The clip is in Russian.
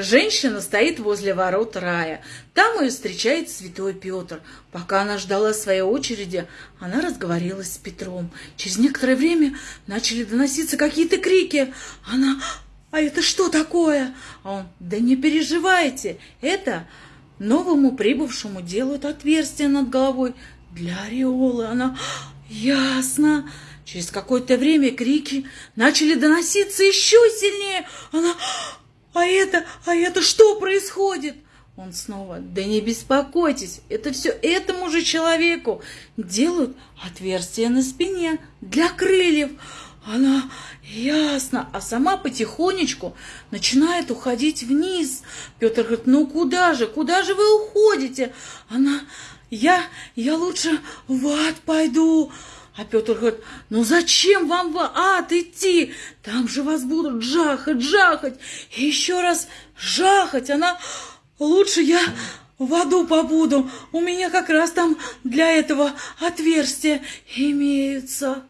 Женщина стоит возле ворот рая. Там ее встречает святой Петр. Пока она ждала своей очереди, она разговорилась с Петром. Через некоторое время начали доноситься какие-то крики. Она «А это что такое?» А он «Да не переживайте, это новому прибывшему делают отверстие над головой для ореолы». Она «Ясно». Через какое-то время крики начали доноситься еще сильнее. Она а это, а это что происходит? Он снова, да не беспокойтесь, это все этому же человеку делают отверстие на спине для крыльев. Она, ясно, а сама потихонечку начинает уходить вниз. Петр говорит, ну куда же, куда же вы уходите? Она, я, я лучше в ад пойду. А Петр говорит, ну зачем вам в ад идти? Там же вас будут жахать, жахать, и еще раз жахать. Она, лучше я в аду побуду, у меня как раз там для этого отверстия имеются.